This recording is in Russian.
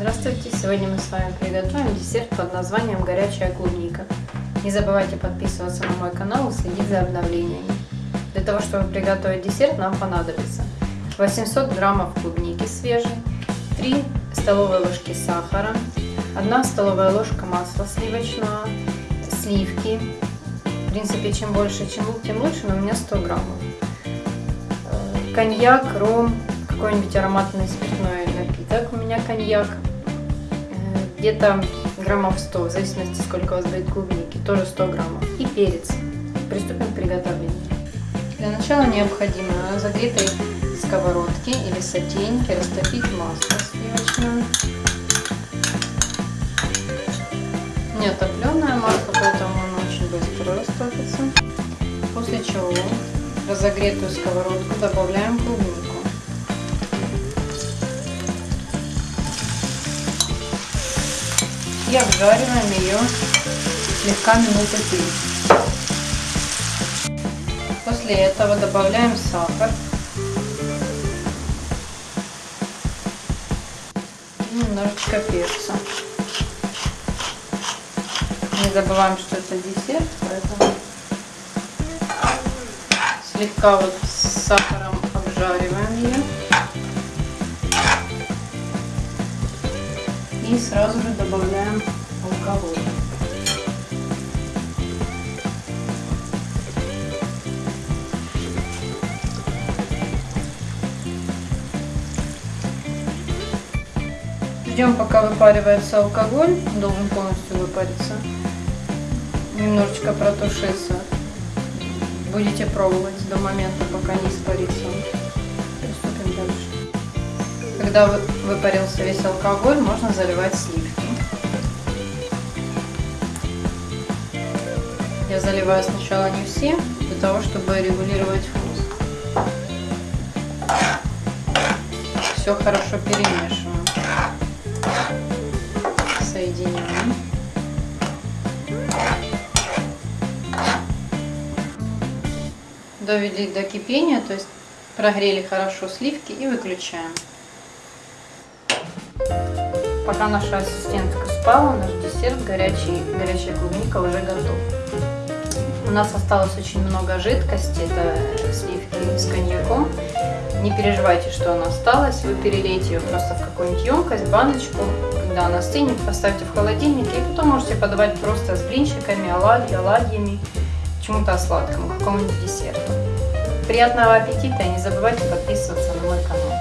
Здравствуйте! Сегодня мы с вами приготовим десерт под названием горячая клубника. Не забывайте подписываться на мой канал и следить за обновлениями. Для того, чтобы приготовить десерт, нам понадобится 800 граммов клубники свежей, 3 столовые ложки сахара, 1 столовая ложка масла сливочного, сливки. В принципе, чем больше, чем, тем лучше, но у меня 100 граммов. Коньяк, ром, какой-нибудь ароматный спиртной напиток. У меня коньяк. Где-то граммов 100, в зависимости, сколько у вас будет клубники. Тоже 100 граммов. И перец. Приступим к приготовлению. Для начала необходимо на загретой сковородке или сотейнике растопить масло сливочное. Не топленое масло, поэтому оно очень быстро растопится. После чего в разогретую сковородку добавляем клубнику. И обжариваем ее слегка минуты 30. После этого добавляем сахар и немножечко перца. Не забываем, что это десерт, поэтому слегка вот с сахаром обжариваем ее. и сразу же добавляем алкоголь. Ждем, пока выпаривается алкоголь, должен полностью выпариться, немножечко протушиться. Будете пробовать до момента, пока не испарится. Когда выпарился весь алкоголь, можно заливать сливки. Я заливаю сначала не все, для того, чтобы регулировать вкус. Все хорошо перемешиваем. Соединяем. Довели до кипения, то есть прогрели хорошо сливки и выключаем. Пока наша ассистентка спала, наш десерт горячий, горячая клубника уже готов. У нас осталось очень много жидкости, это сливки с коньяком. Не переживайте, что она осталась, вы перелейте ее просто в какую-нибудь емкость, баночку. Когда она стынет, поставьте в холодильник и потом можете подавать просто с блинчиками, оладьи, оладьями, чему-то сладкому, какому-нибудь десерту. Приятного аппетита и не забывайте подписываться на мой канал.